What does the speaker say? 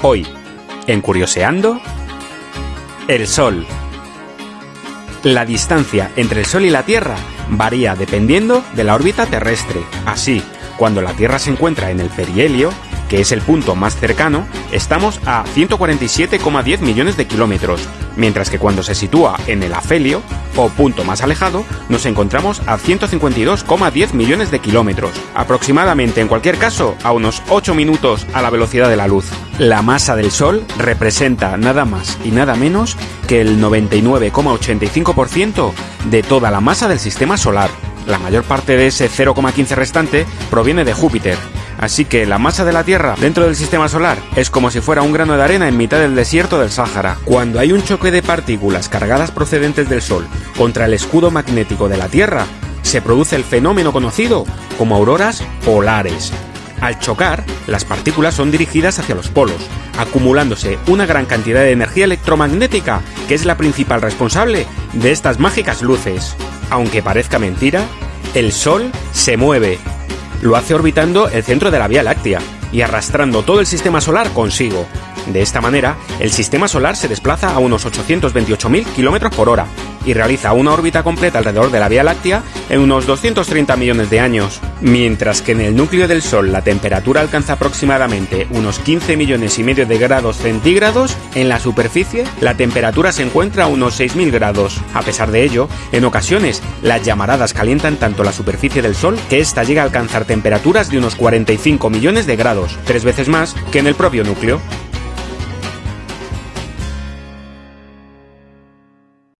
Hoy, en Curioseando, el Sol. La distancia entre el Sol y la Tierra varía dependiendo de la órbita terrestre. Así, cuando la Tierra se encuentra en el perihelio, que es el punto más cercano, estamos a 147,10 millones de kilómetros, mientras que cuando se sitúa en el afelio, o punto más alejado, nos encontramos a 152,10 millones de kilómetros, aproximadamente en cualquier caso a unos 8 minutos a la velocidad de la luz. La masa del Sol representa nada más y nada menos que el 99,85% de toda la masa del sistema solar. La mayor parte de ese 0,15 restante proviene de Júpiter, Así que la masa de la Tierra dentro del sistema solar es como si fuera un grano de arena en mitad del desierto del Sáhara. Cuando hay un choque de partículas cargadas procedentes del Sol contra el escudo magnético de la Tierra, se produce el fenómeno conocido como auroras polares. Al chocar, las partículas son dirigidas hacia los polos, acumulándose una gran cantidad de energía electromagnética que es la principal responsable de estas mágicas luces. Aunque parezca mentira, el Sol se mueve lo hace orbitando el centro de la Vía Láctea y arrastrando todo el sistema solar consigo. De esta manera, el sistema solar se desplaza a unos 828.000 km por hora y realiza una órbita completa alrededor de la Vía Láctea en unos 230 millones de años, mientras que en el núcleo del Sol la temperatura alcanza aproximadamente unos 15 millones y medio de grados centígrados, en la superficie la temperatura se encuentra a unos 6.000 grados. A pesar de ello, en ocasiones las llamaradas calientan tanto la superficie del Sol que ésta llega a alcanzar temperaturas de unos 45 millones de grados, tres veces más que en el propio núcleo.